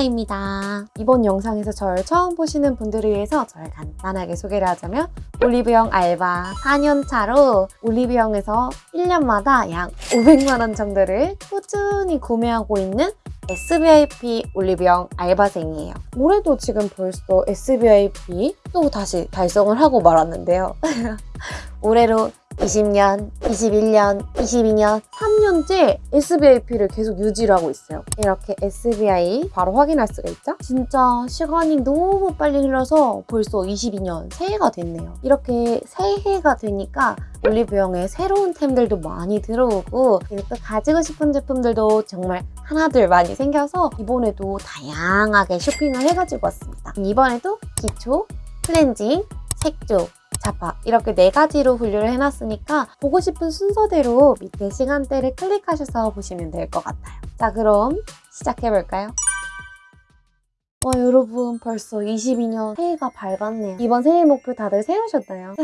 하나입니다. 이번 영상에서 저를 처음 보시는 분들을 위해서 저를 간단하게 소개를 하자면 올리브영 알바 4년차로 올리브영에서 1년마다 약 500만원 정도를 꾸준히 구매하고 있는 SVIP 올리브영 알바생이에요. 올해도 지금 벌써 SVIP 또 다시 달성을 하고 말았는데요. 올해로 20년, 21년, 22년, 3년째 SVIP를 계속 유지를 하고 있어요. 이렇게 SVI 바로 확인할 수가 있죠? 진짜 시간이 너무 빨리 흘러서 벌써 22년 새해가 됐네요. 이렇게 새해가 되니까 올리브영에 새로운 템들도 많이 들어오고 그리고 또 가지고 싶은 제품들도 정말 하나둘 많이 생겨서 이번에도 다양하게 쇼핑을 해가지고 왔습니다. 이번에도 기초, 클렌징, 색조, 자파 이렇게 네 가지로 분류를 해놨으니까 보고 싶은 순서대로 밑에 시간대를 클릭하셔서 보시면 될 것 같아요. 자 그럼 시작해볼까요? 와 여러분 벌써 22년 새해가 밝았네요. 이번 새해 목표 다들 세우셨나요?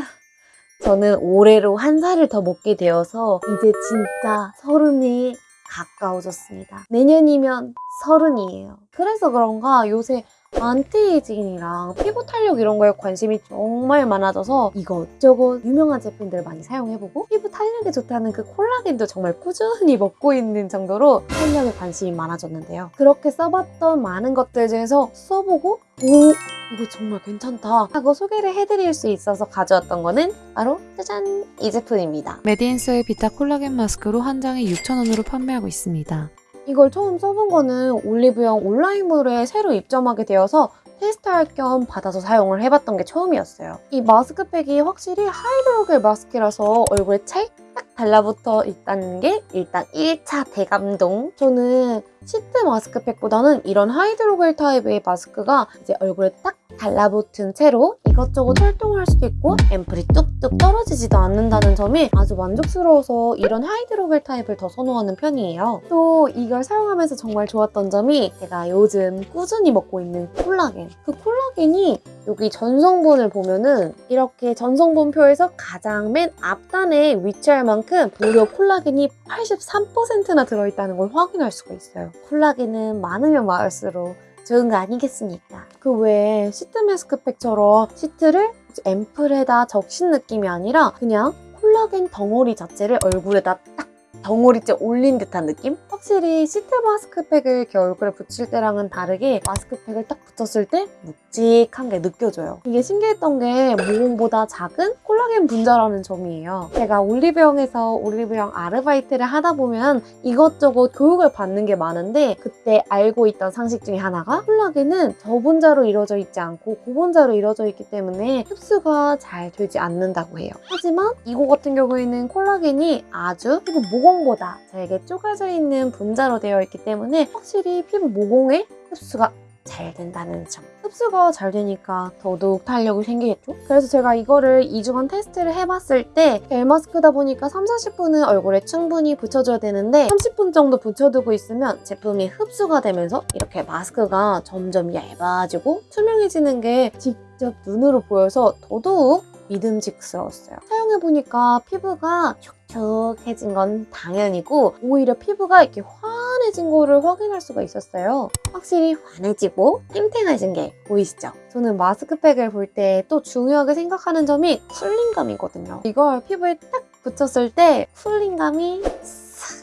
저는 올해로 한 살을 더 먹게 되어서 이제 진짜 서른이 가까워졌습니다. 내년이면 서른이에요. 그래서 그런가 요새 안티에이징이랑 피부 탄력 이런 거에 관심이 정말 많아져서 이것저것 유명한 제품들 많이 사용해보고 피부 탄력에 좋다는 그 콜라겐도 정말 꾸준히 먹고 있는 정도로 탄력에 관심이 많아졌는데요. 그렇게 써봤던 많은 것들 중에서 써보고 오 이거 정말 괜찮다 하고 소개를 해드릴 수 있어서 가져왔던 거는 바로 짜잔 이 제품입니다. 메디인스의 비타 콜라겐 마스크로 한 장에 6,000원으로 판매하고 있습니다. 이걸 처음 써본 거는 올리브영 온라인몰에 새로 입점하게 되어서 테스트할 겸 받아서 사용을 해봤던 게 처음이었어요. 이 마스크팩이 확실히 하이드로겔 마스크라서 얼굴에 찰 딱 달라붙어 있다는 게 일단 1차 대감동. 저는 시트 마스크팩보다는 이런 하이드로겔 타입의 마스크가 이제 얼굴에 딱 달라붙은 채로 이것저것 활동할 수도 있고 앰플이 뚝뚝 떨어지지도 않는다는 점이 아주 만족스러워서 이런 하이드로겔 타입을 더 선호하는 편이에요. 또 이걸 사용하면서 정말 좋았던 점이 제가 요즘 꾸준히 먹고 있는 콜라겐. 그 콜라겐이 여기 전성분을 보면은 이렇게 전성분표에서 가장 맨 앞단에 위치할 만큼 무려 콜라겐이 83%나 들어있다는 걸 확인할 수가 있어요. 콜라겐은 많으면 많을수록 좋은 거 아니겠습니까? 그 외에 시트 마스크팩처럼 시트를 앰플에다 적신 느낌이 아니라 그냥 콜라겐 덩어리 자체를 얼굴에다 딱 덩어리째 올린 듯한 느낌? 확실히 시트 마스크팩을 이렇게 얼굴에 붙일 때랑은 다르게 마스크팩을 딱 붙였을 때 묵직한 게 느껴져요. 이게 신기했던 게 모공보다 작은 콜라겐 분자라는 점이에요. 제가 올리브영에서 올리브영 아르바이트를 하다 보면 이것저것 교육을 받는 게 많은데 그때 알고 있던 상식 중에 하나가 콜라겐은 저분자로 이루어져 있지 않고 고분자로 이루어져 있기 때문에 흡수가 잘 되지 않는다고 해요. 하지만 이거 같은 경우에는 콜라겐이 아주 피부 모 공보다 잘게 쪼개져 있는 분자로 되어 있기 때문에 확실히 피부 모공에 흡수가 잘 된다는 점. 흡수가 잘 되니까 더더욱 탄력이 생기겠죠? 그래서 제가 이거를 2주간 테스트를 해봤을 때 겔마스크다 보니까 3, 40분은 얼굴에 충분히 붙여줘야 되는데 30분 정도 붙여두고 있으면 제품이 흡수가 되면서 이렇게 마스크가 점점 얇아지고 투명해지는 게 직접 눈으로 보여서 더더욱 믿음직스러웠어요. 사용해보니까 피부가 촉촉해진 건 당연이고 오히려 피부가 이렇게 환해진 거를 확인할 수가 있었어요. 확실히 환해지고 탱탱해진 게 보이시죠? 저는 마스크팩을 볼 때 또 중요하게 생각하는 점이 쿨링감이거든요. 이걸 피부에 딱 붙였을 때 쿨링감이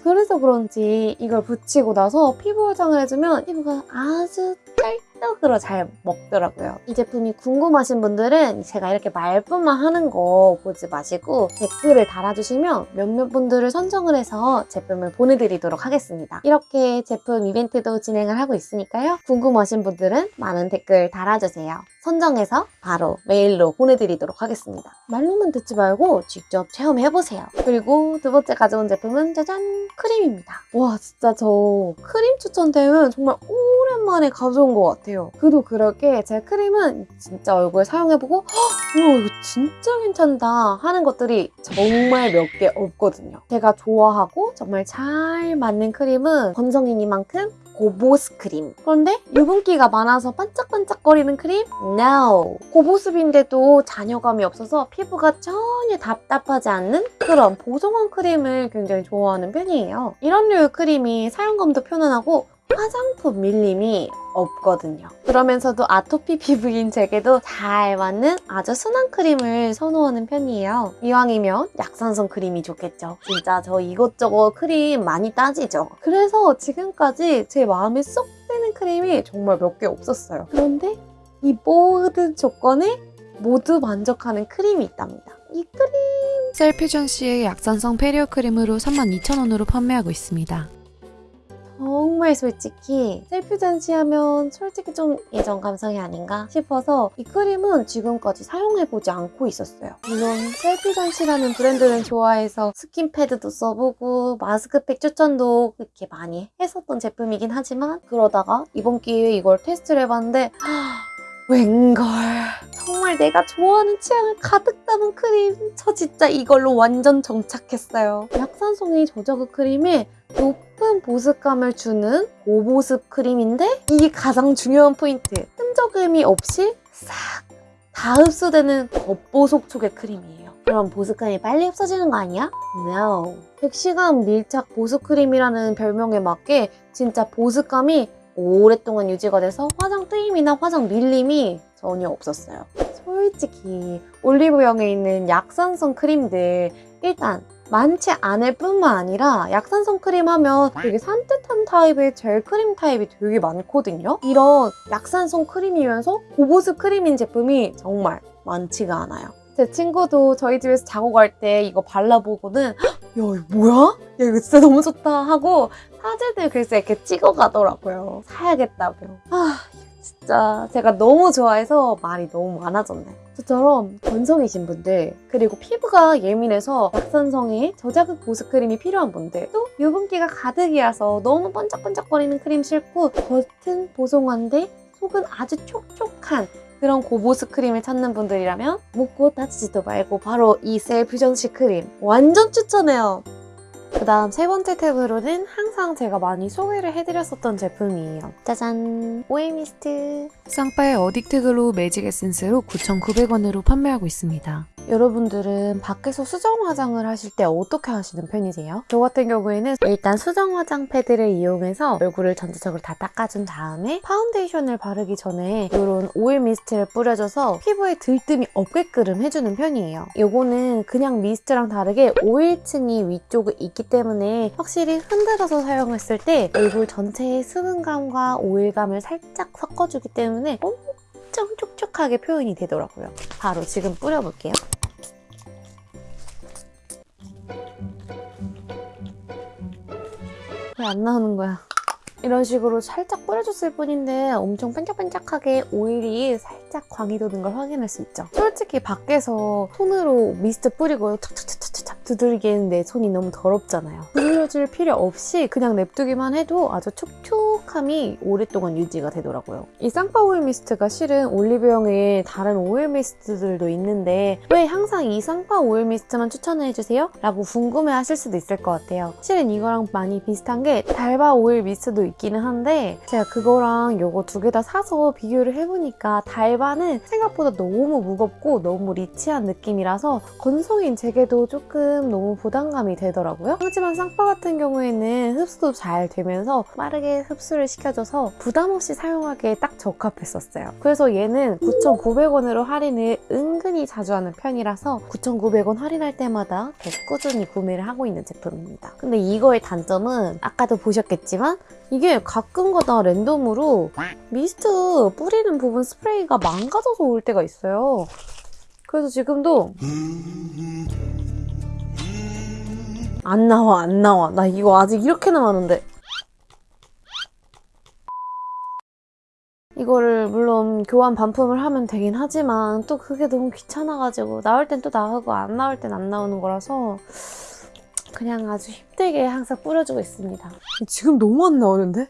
그래서 그런지 이걸 붙이고 나서 피부 화장을 해주면 피부가 아주 찰떡으로 잘 먹더라고요. 이 제품이 궁금하신 분들은 제가 이렇게 말뿐만 하는 거 보지 마시고 댓글을 달아주시면 몇몇 분들을 선정을 해서 제품을 보내드리도록 하겠습니다. 이렇게 제품 이벤트도 진행을 하고 있으니까요. 궁금하신 분들은 많은 댓글 달아주세요. 선정해서 바로 메일로 보내드리도록 하겠습니다. 말로만 듣지 말고 직접 체험해보세요. 그리고 두 번째 가져온 제품은 짜잔! 크림입니다. 와 진짜 저 크림 추천 템은 정말 오랜만에 가져온 것 같아요. 그도 그렇게 제 크림은 진짜 얼굴에 사용해보고 와 이거 진짜 괜찮다 하는 것들이 정말 몇 개 없거든요. 제가 좋아하고 정말 잘 맞는 크림은 건성이니만큼 고보습 크림. 그런데 유분기가 많아서 반짝반짝거리는 크림? No! 고보습인데도 잔여감이 없어서 피부가 전혀 답답하지 않는 그런 보송한 크림을 굉장히 좋아하는 편이에요. 이런 류의 크림이 사용감도 편안하고 화장품 밀림이 없거든요. 그러면서도 아토피 피부인 제게도 잘 맞는 아주 순한 크림을 선호하는 편이에요. 이왕이면 약산성 크림이 좋겠죠. 진짜 저 이것저것 크림 많이 따지죠. 그래서 지금까지 제 마음에 쏙 드는 크림이 정말 몇 개 없었어요. 그런데 이 모든 조건에 모두 만족하는 크림이 있답니다. 이 크림 셀퓨전씨의 약산성 배리어 크림으로 32,000원으로 판매하고 있습니다. 정말 솔직히 셀퓨전씨 하면 솔직히 좀 예전 감성이 아닌가 싶어서 이 크림은 지금까지 사용해보지 않고 있었어요. 물론 셀퓨전씨라는 브랜드는 좋아해서 스킨패드도 써보고 마스크팩 추천도 그렇게 많이 했었던 제품이긴 하지만 그러다가 이번 기회에 이걸 테스트를 해봤는데 웬걸 정말 내가 좋아하는 취향을 가득 담은 크림 저 진짜 이걸로 완전 정착했어요. 약산성이 저저그 크림에 높은 보습감을 주는 고보습 크림인데 이게 가장 중요한 포인트. 끈적임이 없이 싹 다 흡수되는 겉보속촉의 크림이에요. 그럼 보습감이 빨리 없어지는 거 아니야? No. 100시간 밀착 보습 크림이라는 별명에 맞게 진짜 보습감이 오랫동안 유지가 돼서 화장 들뜸이나 화장 밀림이 전혀 없었어요. 솔직히 올리브영에 있는 약산성 크림들 일단 많지 않을 뿐만 아니라 약산성 크림 하면 되게 산뜻한 타입의 젤 크림 타입이 되게 많거든요. 이런 약산성 크림이면서 고보습 크림인 제품이 정말 많지가 않아요. 제 친구도 저희 집에서 자고 갈 때 이거 발라보고는 야 이거 뭐야? 야 이거 진짜 너무 좋다 하고 사진을 글쎄 이렇게 찍어가더라고요. 사야겠다며. 아 진짜 제가 너무 좋아해서 말이 너무 많아졌네. 저처럼 건성이신 분들 그리고 피부가 예민해서 약산성의 저자극 보습 크림이 필요한 분들 또 유분기가 가득이라서 너무 번쩍번쩍거리는 크림 싫고 겉은 보송한데 속은 아주 촉촉한 그런 고보습 크림을 찾는 분들이라면 묻고 따지지도 말고 바로 이 셀퓨전씨 크림 완전 추천해요. 그 다음 세 번째 템으로는 항상 제가 많이 소개를 해드렸었던 제품이에요. 짜잔! 오일 미스트. 쌍빠의 어딕트 글로우 매직 에센스로 9,900원으로 판매하고 있습니다. 여러분들은 밖에서 수정 화장을 하실 때 어떻게 하시는 편이세요? 저 같은 경우에는 일단 수정 화장 패드를 이용해서 얼굴을 전체적으로 다 닦아준 다음에 파운데이션을 바르기 전에 이런 오일 미스트를 뿌려줘서 피부에 들뜸이 없게끔 해주는 편이에요. 이거는 그냥 미스트랑 다르게 오일층이 위쪽에 있기 때문에 확실히 흔들어서 사용했을 때 얼굴 전체의 수분감과 오일감을 살짝 섞어주기 때문에 엄청 촉촉하게 표현이 되더라고요. 바로 지금 뿌려볼게요. 왜 안 나오는 거야? 이런 식으로 살짝 뿌려줬을 뿐인데 엄청 반짝반짝하게 오일이 살짝 광이 도는 걸 확인할 수 있죠. 솔직히 밖에서 손으로 미스트 뿌리고 탁탁탁탁탁 두들기에는 내 손이 너무 더럽잖아요. 두들려줄 필요 없이 그냥 냅두기만 해도 아주 촉촉 함이 오랫동안 유지가 되더라고요. 이 쌍빠 오일 미스트가 실은 올리브영에 다른 오일 미스트들도 있는데 왜 항상 이 쌍빠 오일 미스트만 추천을 해주세요? 라고 궁금해하실 수도 있을 것 같아요. 실은 이거랑 많이 비슷한 게 달바 오일 미스트도 있기는 한데 제가 그거랑 이거 두 개 다 사서 비교를 해보니까 달바는 생각보다 너무 무겁고 너무 rich한 느낌이라서 건성인 제게도 조금 너무 부담감이 되더라고요. 하지만 쌍파 같은 경우에는 흡수도 잘 되면서 빠르게 흡수 를 시켜줘서 부담 없이 사용하기에 딱 적합했었어요. 그래서 얘는 9,900원으로 할인을 은근히 자주 하는 편이라서 9,900원 할인할 때마다 더 꾸준히 구매를 하고 있는 제품입니다. 근데 이거의 단점은 아까도 보셨겠지만 이게 가끔가다 랜덤으로 미스트 뿌리는 부분 스프레이가 망가져서 올 때가 있어요. 그래서 지금도 안 나와 안 나와 나 이거 아직 이렇게 남았는데 이거를 물론 교환 반품을 하면 되긴 하지만 또 그게 너무 귀찮아가지고 나올 땐 또 나오고 안 나올 땐 안 나오는 거라서 그냥 아주 힘들게 항상 뿌려주고 있습니다. 지금 너무 안 나오는데?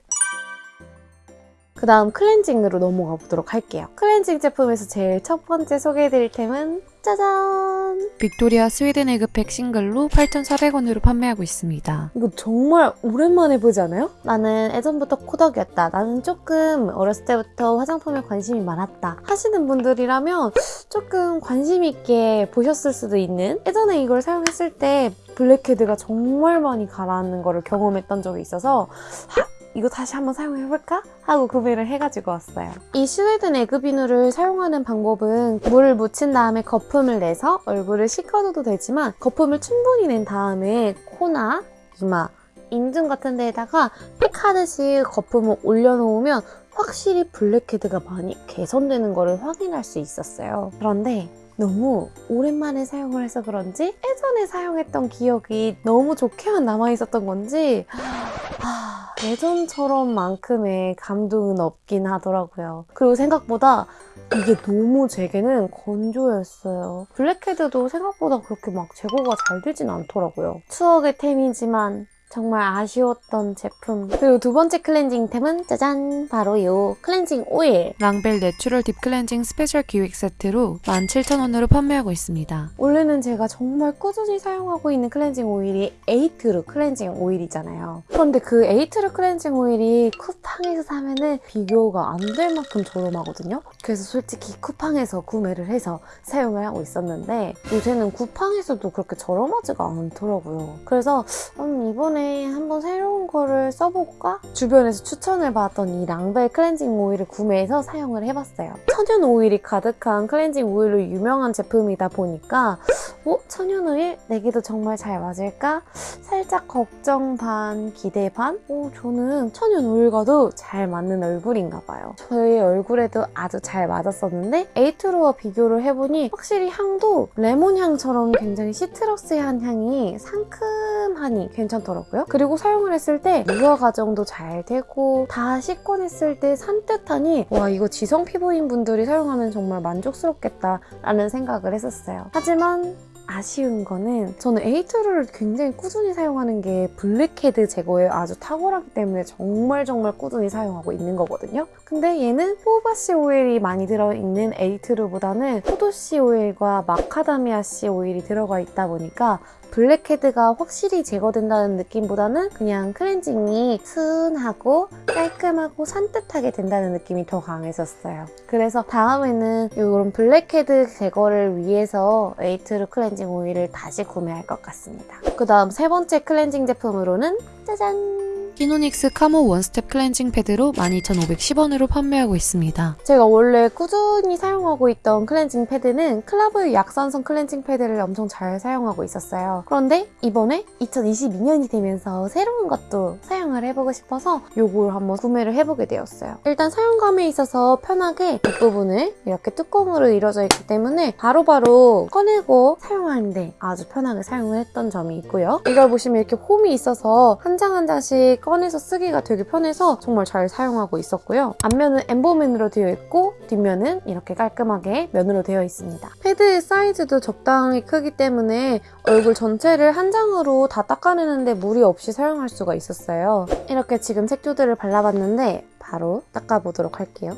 그 다음 클렌징으로 넘어가 보도록 할게요. 클렌징 제품에서 제일 첫 번째 소개해드릴 템은 짜잔! 빅토리아 스웨덴 에그팩 싱글로 8,400원으로 판매하고 있습니다. 이거 정말 오랜만에 보지 않아요? 나는 예전부터 코덕이었다. 나는 조금 어렸을 때부터 화장품에 관심이 많았다. 하시는 분들이라면 조금 관심 있게 보셨을 수도 있는 예전에 이걸 사용했을 때 블랙헤드가 정말 많이 가라앉는 거를 경험했던 적이 있어서 하, 이거 다시 한번 사용해볼까? 하고 구매를 해가지고 왔어요. 이 스웨덴 에그 비누를 사용하는 방법은 물을 묻힌 다음에 거품을 내서 얼굴을 씻어줘도 되지만 거품을 충분히 낸 다음에 코나 이마, 인중 같은 데에다가 픽하듯이 거품을 올려놓으면 확실히 블랙헤드가 많이 개선되는 거를 확인할 수 있었어요. 그런데 너무 오랜만에 사용을 해서 그런지 예전에 사용했던 기억이 너무 좋게만 남아있었던 건지 하, 예전처럼만큼의 감동은 없긴 하더라고요. 그리고 생각보다 이게 너무 제게는 건조였어요. 블랙헤드도 생각보다 그렇게 막 제거가 잘 되진 않더라고요. 추억의 템이지만 정말 아쉬웠던 제품. 그리고 두 번째 클렌징템은 짜잔! 바로 이 클렌징 오일. 랑벨 내추럴 딥 클렌징 스페셜 기획 세트로 17,000원으로 판매하고 있습니다. 원래는 제가 정말 꾸준히 사용하고 있는 클렌징 오일이 에이트루 클렌징 오일이잖아요. 그런데 그 에이트루 클렌징 오일이 쿠팡에서 사면은 비교가 안 될 만큼 저렴하거든요. 그래서 솔직히 쿠팡에서 구매를 해서 사용을 하고 있었는데 요새는 쿠팡에서도 그렇게 저렴하지가 않더라고요. 그래서 음, 이번 에 한번 새로운 거를 써볼까? 주변에서 추천을 받았던 이 랑벨 클렌징 오일을 구매해서 사용을 해봤어요. 천연 오일이 가득한 클렌징 오일로 유명한 제품이다 보니까 어? 천연 오일? 내게도 정말 잘 맞을까? 살짝 걱정 반, 기대 반? 어, 저는 천연 오일과도 잘 맞는 얼굴인가 봐요. 저의 얼굴에도 아주 잘 맞았었는데 에이트루와 비교를 해보니 확실히 향도 레몬 향처럼 굉장히 citrus한 향이 상큼하니 괜찮더라고요. 그리고 사용을 했을 때 유화 과정도 잘 되고 다 씻어 냈을 때 산뜻하니 와 이거 지성 피부인 분들이 사용하면 정말 만족스럽겠다라는 생각을 했었어요. 하지만 아쉬운 거는 저는 에이트루를 굉장히 꾸준히 사용하는 게 블랙헤드 제거에 아주 탁월하기 때문에 정말 정말 꾸준히 사용하고 있는 거거든요. 근데 얘는 호호바씨 오일이 많이 들어있는 에이트루보다는 포도씨 오일과 마카다미아씨 오일이 들어가 있다 보니까 블랙헤드가 확실히 제거된다는 느낌보다는 그냥 클렌징이 순하고 깔끔하고 산뜻하게 된다는 느낌이 더 강했었어요. 그래서 다음에는 이런 블랙헤드 제거를 위해서 에이트루 클렌징 오일을 다시 구매할 것 같습니다. 그 다음 세 번째 클렌징 제품으로는 짜잔! 키노닉스 카모 원스텝 클렌징 패드로 12,510원으로 판매하고 있습니다. 제가 원래 꾸준히 사용하고 있던 클렌징 패드는 클라뷰 약산성 클렌징 패드를 엄청 잘 사용하고 있었어요. 그런데 이번에 2022년이 되면서 새로운 것도 사용을 해보고 싶어서 요걸 한번 구매를 해보게 되었어요. 일단 사용감에 있어서 편하게 뒷부분을 이렇게 뚜껑으로 이루어져 있기 때문에 바로바로 꺼내고 사용하는데 아주 편하게 사용을 했던 점이 있고요. 이걸 보시면 이렇게 홈이 있어서 한 장 한 장씩 꺼내서 쓰기가 되게 편해서 정말 잘 사용하고 있었고요. 앞면은 엠보면으로 되어 있고 뒷면은 이렇게 깔끔하게 면으로 되어 있습니다. 패드의 사이즈도 적당히 크기 때문에 얼굴 전체를 한 장으로 다 닦아내는데 무리 없이 사용할 수가 있었어요. 이렇게 지금 색조들을 발라봤는데 바로 닦아보도록 할게요.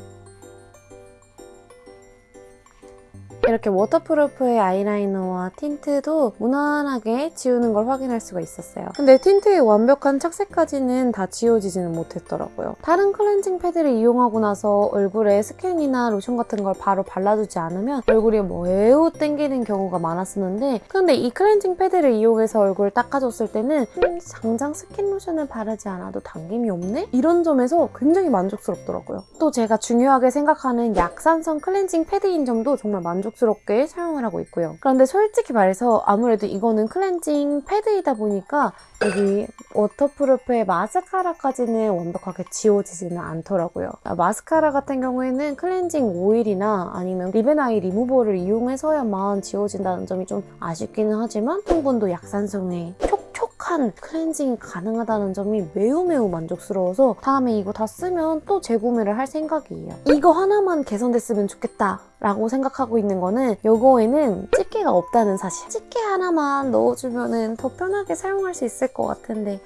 이렇게 waterproof의 아이라이너와 틴트도 무난하게 지우는 걸 확인할 수가 있었어요. 근데 틴트의 완벽한 착색까지는 다 지워지지는 못했더라고요. 다른 클렌징 패드를 이용하고 나서 얼굴에 스킨이나 로션 같은 걸 바로 발라주지 않으면 얼굴이 매우 땡기는 경우가 많았었는데 근데 이 클렌징 패드를 이용해서 얼굴을 닦아줬을 때는 음, 당장 스킨 로션을 바르지 않아도 당김이 없네? 이런 점에서 굉장히 만족스럽더라고요. 또 제가 중요하게 생각하는 약산성 클렌징 패드인 점도 정말 만족 스럽게 사용을 하고 있고요. 그런데 솔직히 말해서 아무래도 이거는 클렌징 패드이다 보니까 여기 waterproof의 마스카라까지는 완벽하게 지워지지는 않더라고요. 아, 마스카라 같은 경우에는 클렌징 오일이나 아니면 리베나이 리무버를 이용해서야만 지워진다는 점이 좀 아쉽기는 하지만 성분도 약산성에 촉촉한 클렌징이 가능하다는 점이 매우 매우 만족스러워서 다음에 이거 다 쓰면 또 재구매를 할 생각이에요. 이거 하나만 개선됐으면 좋겠다. 라고 생각하고 있는 거는 요거에는 집게가 없다는 사실. 집게 하나만 넣어주면 더 편하게 사용할 수 있을 것 같은데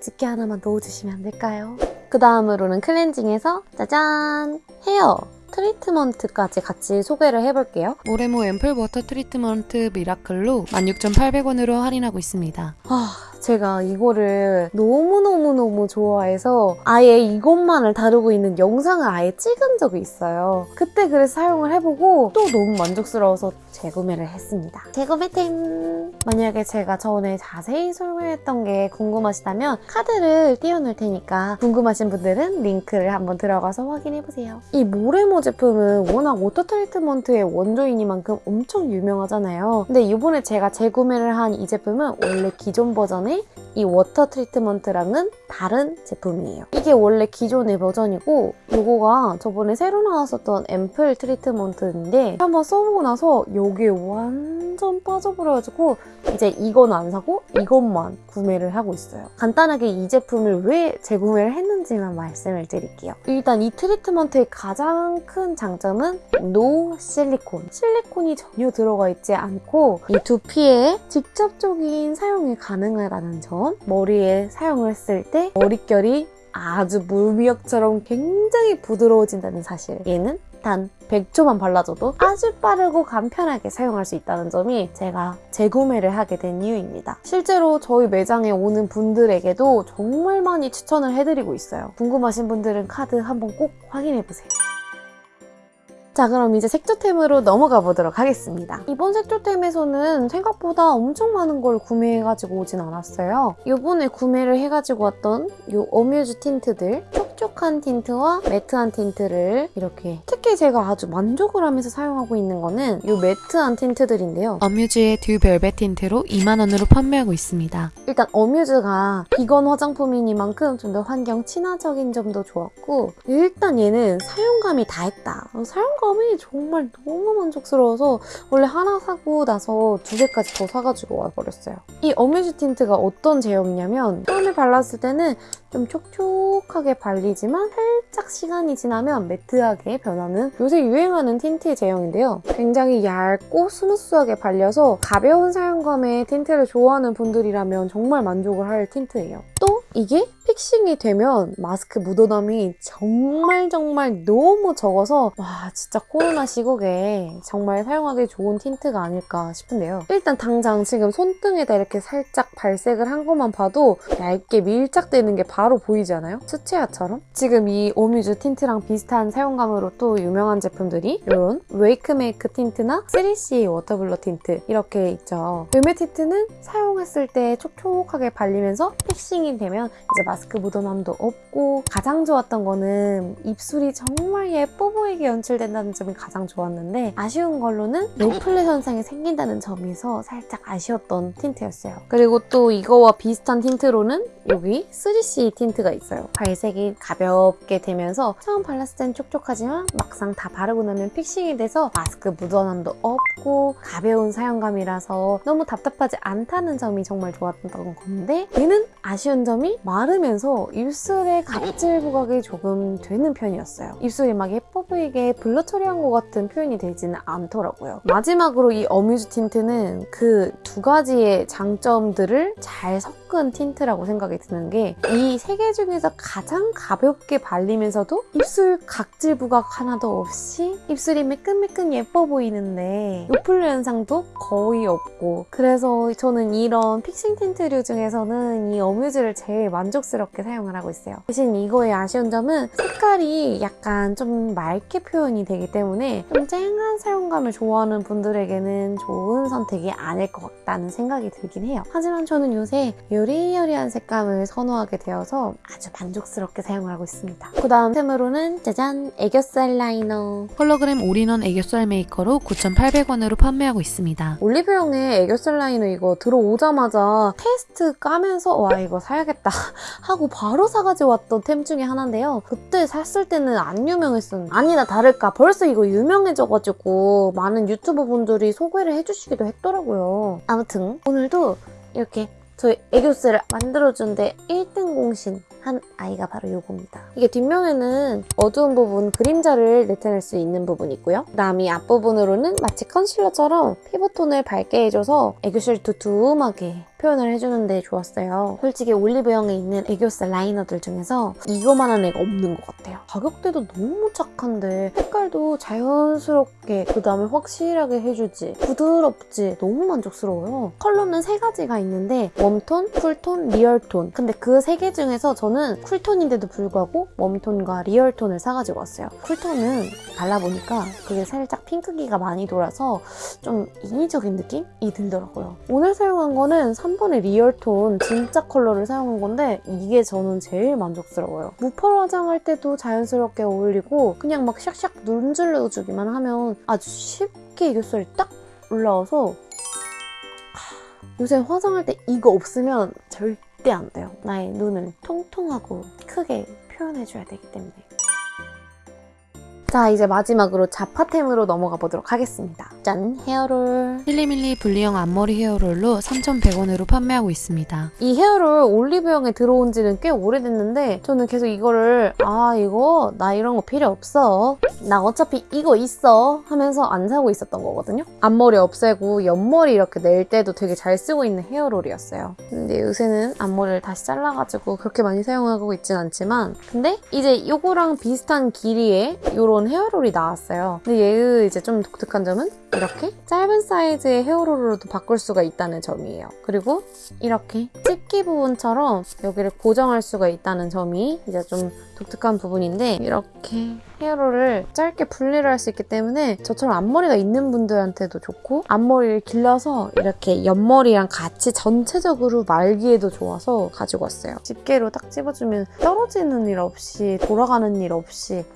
집게 하나만 넣어주시면 안 될까요? 그 다음으로는 클렌징에서 짜잔! 헤어! 트리트먼트까지 같이 소개를 해볼게요. 모레모 앰플 워터 트리트먼트 미라클로 16,800원으로 할인하고 있습니다. 아, 제가 이거를 너무너무너무 좋아해서 아예 이것만을 다루고 있는 영상을 아예 찍은 적이 있어요. 그때 그래서 사용을 해보고 또 너무 만족스러워서 재구매를 했습니다. 재구매 템! 만약에 제가 전에 자세히 설명했던 게 궁금하시다면 카드를 띄워놓을 테니까 궁금하신 분들은 링크를 한번 들어가서 확인해보세요. 이 모레모 제품은 워낙 워터 트리트먼트의 원조이니만큼 엄청 유명하잖아요. 근데 이번에 제가 재구매를 한 이 제품은 원래 기존 버전 의이 워터 트리트먼트랑은 다른 제품이에요. 이게 원래 기존의 버전이고 요거가 저번에 새로 나왔었던 앰플 트리트먼트인데 한번 써보고 나서 여기에 완전 빠져버려가지고 이제 이건 안 사고 이것만 구매를 하고 있어요. 간단하게 이 제품을 왜 재구매를 했는지만 말씀을 드릴게요. 일단 이 트리트먼트의 가장 큰 장점은 노 실리콘. 실리콘이 전혀 들어가 있지 않고 이 두피에 직접적인 사용이 가능하다 는 점. 머리에 사용을 했을 때 머릿결이 아주 물미역처럼 굉장히 부드러워진다는 사실. 얘는 단 100초만 발라줘도 아주 빠르고 간편하게 사용할 수 있다는 점이 제가 재구매를 하게 된 이유입니다. 실제로 저희 매장에 오는 분들에게도 정말 많이 추천을 해드리고 있어요. 궁금하신 분들은 카드 한번 꼭 확인해보세요. 자 그럼 이제 색조템으로 넘어가 보도록 하겠습니다. 이번 색조템에서는 생각보다 엄청 많은 걸 구매해가지고 오진 않았어요. 이번에 구매를 해가지고 왔던 이 어뮤즈 틴트들 촉촉한 틴트와 매트한 틴트를 이렇게 특히 제가 아주 만족을 하면서 사용하고 있는 거는 이 매트한 틴트들인데요. 어뮤즈의 듀 벨벳 틴트로 2만원으로 판매하고 있습니다. 일단 어뮤즈가 비건 화장품이니만큼 좀 더 환경 친화적인 점도 좋았고 일단 얘는 사용감이 다 했다. 사용감 이 정말 너무 만족스러워서 원래 하나 사고 나서 두 개까지 더 사가지고 와버렸어요. 이 어뮤즈 틴트가 어떤 제형이냐면 처음에 발랐을 때는 좀 촉촉하게 발리지만 살짝 시간이 지나면 매트하게 변하는 요새 유행하는 틴트의 제형인데요. 굉장히 얇고 스무스하게 발려서 가벼운 사용감의 틴트를 좋아하는 분들이라면 정말 만족을 할 틴트예요. 또 이게 fixing이 되면 마스크 묻어남이 정말 정말 너무 적어서 와 진짜 코로나 시국에 정말 사용하기 좋은 틴트가 아닐까 싶은데요. 일단 당장 지금 손등에다 이렇게 살짝 발색을 한 것만 봐도 얇게 밀착되는 게 바로 보이지 않아요? 수채화처럼? 지금 이 어뮤즈 틴트랑 비슷한 사용감으로 또 유명한 제품들이 이런 웨이크메이크 틴트나 3CE 워터블러 틴트 이렇게 있죠. 웨메 틴트는 사용했을 때 촉촉하게 발리면서 fixing이 되면 이제 마스크 묻어남도 없고 가장 좋았던 거는 입술이 정말 예뻐 보이게 연출된다는 점이 가장 좋았는데 아쉬운 걸로는 요플레 현상이 생긴다는 점에서 살짝 아쉬웠던 틴트였어요. 그리고 또 이거와 비슷한 틴트로는 여기 3CE 틴트가 있어요. 발색이 가볍게 되면서 처음 발랐을 땐 촉촉하지만 막상 다 바르고 나면 fixing이 돼서 마스크 묻어남도 없고 가벼운 사용감이라서 너무 답답하지 않다는 점이 정말 좋았던 건데 얘는 아쉬운 점이 마르면서 입술에 각질 부각이 조금 되는 편이었어요. 입술이 막 예뻐 보이게 blur 처리한 것 같은 표현이 되지는 않더라고요. 마지막으로 이 어뮤즈 틴트는 그 두 가지의 장점들을 잘 섞은 틴트라고 생각이 드는 게 이 세 개 중에서 가장 가볍게 발리면서도 입술 각질 부각 하나도 없이 입술이 매끈매끈 예뻐 보이는데 요플레 현상도 거의 없고 그래서 저는 이런 fixing 틴트류 중에서는 이 어뮤즈를 제일 만족스럽게 사용을 하고 있어요. 대신 이거의 아쉬운 점은 색깔이 약간 좀 맑게 표현이 되기 때문에 좀 쨍한 사용감을 좋아하는 분들에게는 좋은 선택이 아닐 것 같다는 생각이 들긴 해요. 하지만 저는 요새 여리여리한 색감을 선호하게 되어서 아주 만족스럽게 사용을 하고 있습니다. 그 다음 템으로는 짜잔 애교살 라이너 홀로그램 올인원 애교살 메이커로 9,800원으로 판매하고 있습니다. 올리브영의 애교살 라이너 이거 들어오자마자 테스트 까면서 와 이거 사야겠다 하고 바로 사가지고 왔던 템 중에 하나인데요. 그때 샀을 때는 안 유명했었는데 아니나 다를까 벌써 이거 유명해져가지고 많은 유튜버 분들이 소개를 해주시기도 했더라고요. 아무튼 오늘도 이렇게 저희 애교살을 만들어준데 1등 공신 한 아이가 바로 요겁니다. 이게 뒷면에는 어두운 부분 그림자를 나타낼 수 있는 부분이 있고요. 그다음 이 앞부분으로는 마치 컨실러처럼 피부톤을 밝게 해줘서 애교살 두툼하게 표현을 해주는데 좋았어요. 솔직히 올리브영에 있는 애교살 라이너들 중에서 이거만한 애가 없는 것 같아요. 가격대도 너무 착한데 색깔도 자연스럽게 그 다음에 확실하게 해주지 부드럽지 너무 만족스러워요. 컬러는 세 가지가 있는데 웜톤, 쿨톤, 리얼톤 근데 그 세 개 중에서 저는 쿨톤인데도 불구하고 웜톤과 리얼톤을 사가지고 왔어요. 쿨톤은 발라보니까 그게 살짝 핑크기가 많이 돌아서 좀 인위적인 느낌이 들더라고요. 오늘 사용한 거는 3번의 리얼톤 진짜 컬러를 사용한 건데 이게 저는 제일 만족스러워요. 무펄 화장할 때도 자연스럽게 어울리고 그냥 막 샥샥 문질러주기만 하면 아주 쉽게 애교살이 딱 올라와서 하, 요새 화장할 때 이거 없으면 절대 안 돼요. 나의 눈을 통통하고 크게 표현해줘야 되기 때문에. 자, 이제 마지막으로 자파템으로 넘어가 보도록 하겠습니다. 짠! 헤어롤. 필리밀리 분리형 앞머리 헤어롤로 3,100원으로 판매하고 있습니다. 이 헤어롤 올리브영에 들어온 지는 꽤 오래됐는데 저는 계속 이거를 아 이거 나 이런 거 필요 없어 나 어차피 이거 있어 하면서 안 사고 있었던 거거든요 앞머리 없애고 옆머리 이렇게 낼 때도 되게 잘 쓰고 있는 헤어롤이었어요 근데 요새는 앞머리를 다시 잘라가지고 그렇게 많이 사용하고 있진 않지만 근데 이제 이거랑 비슷한 길이의 이런 헤어롤이 나왔어요 근데 얘의 이제 좀 독특한 점은 이렇게 짧은 사이즈의 헤어롤로도 바꿀 수가 있다는 점이에요 그리고 이렇게 집기 부분처럼 여기를 고정할 수가 있다는 점이 이제 좀 독특한 부분인데 이렇게 헤어롤을 짧게 분리를 할 수 있기 때문에 저처럼 앞머리가 있는 분들한테도 좋고 앞머리를 길러서 이렇게 옆머리랑 같이 전체적으로 말기에도 좋아서 가지고 왔어요. 집게로 딱 집어주면 떨어지는 일 없이 돌아가는 일 없이 딱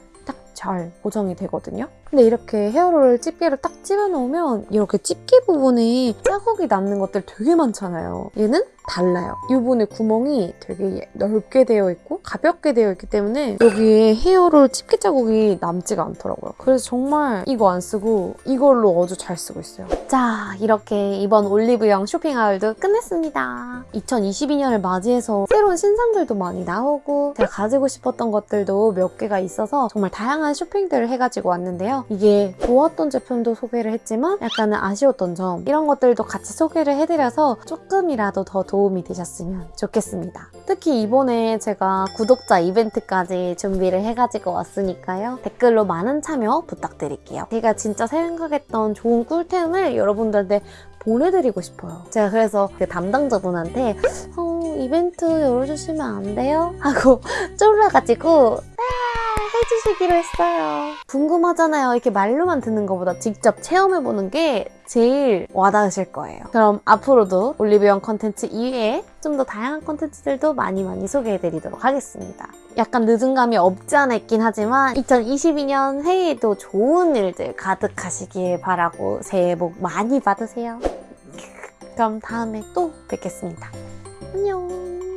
잘 고정이 되거든요. 근데 이렇게 헤어롤 집게를 딱 집어넣으면 이렇게 집게 부분에 자국이 남는 것들 되게 많잖아요. 얘는 달라요. 이 부분에 구멍이 되게 넓게 되어 있고 가볍게 되어 있기 때문에 여기에 헤어롤 집게 자국이 남지가 않더라고요. 그래서 정말 이거 안 쓰고 이걸로 아주 잘 쓰고 있어요. 자, 이렇게 이번 올리브영 쇼핑 하울도 끝냈습니다. 2022년을 맞이해서 새로운 신상들도 많이 나오고 제가 가지고 싶었던 것들도 몇 개가 있어서 정말 다양한 쇼핑들을 해가지고 왔는데 요. 이게 좋았던 제품도 소개를 했지만 약간은 아쉬웠던 점 이런 것들도 같이 소개를 해드려서 조금이라도 더 도움이 되셨으면 좋겠습니다. 특히 이번에 제가 구독자 이벤트까지 준비를 해가지고 왔으니까요. 댓글로 많은 참여 부탁드릴게요. 제가 진짜 생각했던 좋은 꿀템을 여러분들한테 보내드리고 싶어요. 제가 그래서 그 담당자분한테 어, 이벤트 열어주시면 안 돼요? 하고 쫄라가지고 해주시기로 했어요. 궁금하잖아요. 이렇게 말로만 듣는 것보다 직접 체험해보는 게 제일 와닿으실 거예요. 그럼 앞으로도 올리브영 컨텐츠 이외에 좀 더 다양한 컨텐츠들도 많이 많이 소개해드리도록 하겠습니다. 약간 늦은 감이 없지 않아 있긴 하지만 2022년 새해에도 좋은 일들 가득하시길 바라고 새해 복 많이 받으세요. 그럼 다음에 또 뵙겠습니다. 안녕.